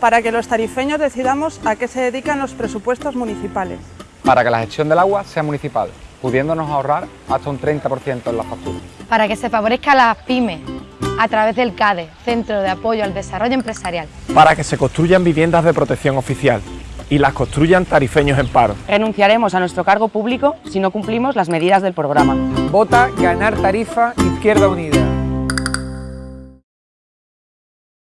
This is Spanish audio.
para que los tarifeños decidamos a qué se dedican los presupuestos municipales. Para que la gestión del agua sea municipal, pudiéndonos ahorrar hasta un 30% en las facturas. Para que se favorezca a las pymes a través del CADE, Centro de Apoyo al Desarrollo Empresarial. Para que se construyan viviendas de protección oficial y las construyan tarifeños en paro. Renunciaremos a nuestro cargo público si no cumplimos las medidas del programa. Vota Ganar Tarifa Izquierda Unida.